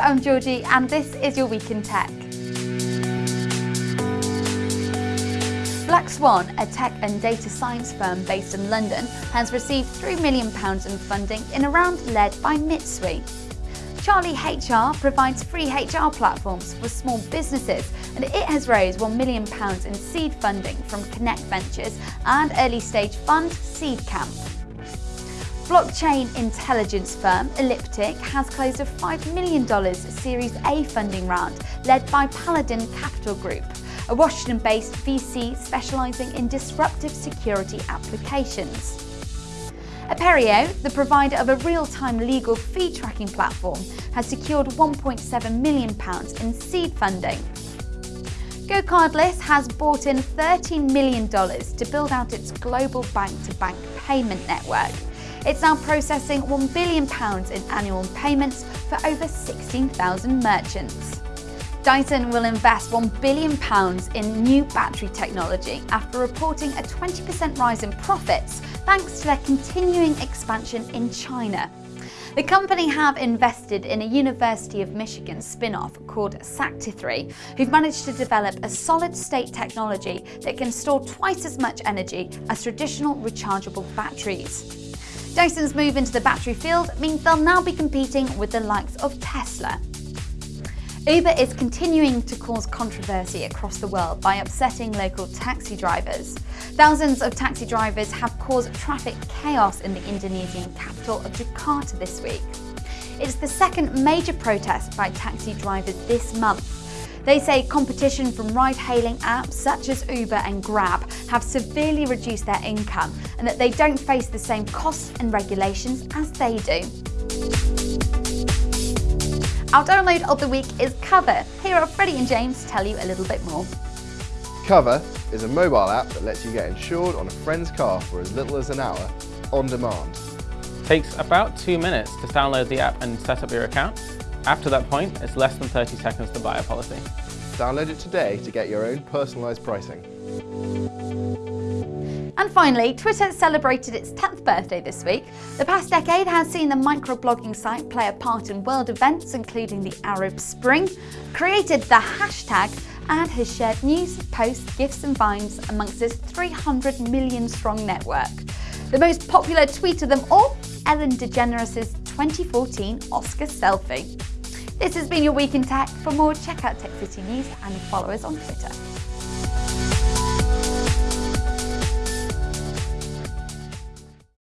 I'm Georgie and this is your Week in Tech. Black Swan, a tech and data science firm based in London, has received £3 million in funding in a round led by Mitsui. Charlie HR provides free HR platforms for small businesses and it has raised £1 million in seed funding from Connect Ventures and early stage fund Seed Camp. Blockchain intelligence firm Elliptic has closed a $5 million Series A funding round led by Paladin Capital Group, a Washington-based VC specialising in disruptive security applications. Aperio, the provider of a real-time legal fee tracking platform, has secured £1.7 million in seed funding. GoCardless has bought in $13 million to build out its global bank-to-bank -bank payment network it's now processing £1 billion in annual payments for over 16,000 merchants. Dyson will invest £1 billion in new battery technology after reporting a 20% rise in profits thanks to their continuing expansion in China. The company have invested in a University of Michigan spin-off called Sakti3, who've managed to develop a solid-state technology that can store twice as much energy as traditional rechargeable batteries. Dyson's move into the battery field means they'll now be competing with the likes of Tesla. Uber is continuing to cause controversy across the world by upsetting local taxi drivers. Thousands of taxi drivers have caused traffic chaos in the Indonesian capital of Jakarta this week. It's the second major protest by taxi drivers this month they say competition from ride-hailing apps such as Uber and Grab have severely reduced their income and that they don't face the same costs and regulations as they do. Our download of the week is Cover. Here are Freddie and James to tell you a little bit more. Cover is a mobile app that lets you get insured on a friend's car for as little as an hour, on demand. Takes about two minutes to download the app and set up your account. After that point, it's less than 30 seconds to buy a policy. Download it today to get your own personalised pricing. And finally, Twitter celebrated its 10th birthday this week. The past decade has seen the microblogging site play a part in world events, including the Arab Spring, created the hashtag, and has shared news, posts, gifs and vines amongst its 300 million strong network. The most popular tweet of them all, Ellen DeGeneres' 2014 Oscar selfie. This has been your Week in Tech. For more, check out Tech City News and follow us on Twitter.